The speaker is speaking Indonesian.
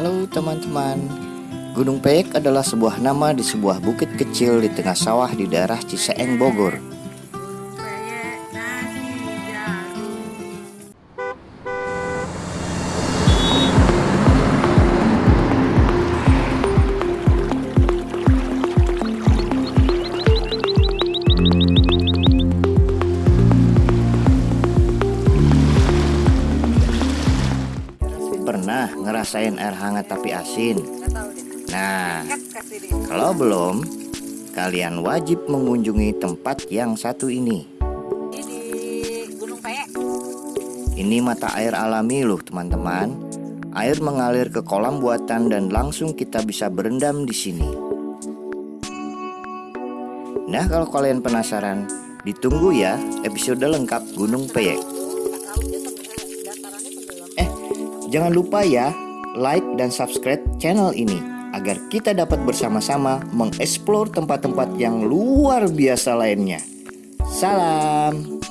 Halo teman-teman. Gunung Peyek adalah sebuah nama di sebuah bukit kecil di tengah sawah di daerah Ciseeng, Bogor Pernah ngerasain air hangat tapi asin? Nah, kalau belum, kalian wajib mengunjungi tempat yang satu ini. Ini Gunung Peyek. Ini mata air alami loh teman-teman. Air mengalir ke kolam buatan dan langsung kita bisa berendam di sini. Nah, kalau kalian penasaran, ditunggu ya episode lengkap Gunung Peyek. Jangan lupa ya, like dan subscribe channel ini agar kita dapat bersama-sama mengeksplor tempat-tempat yang luar biasa lainnya. Salam.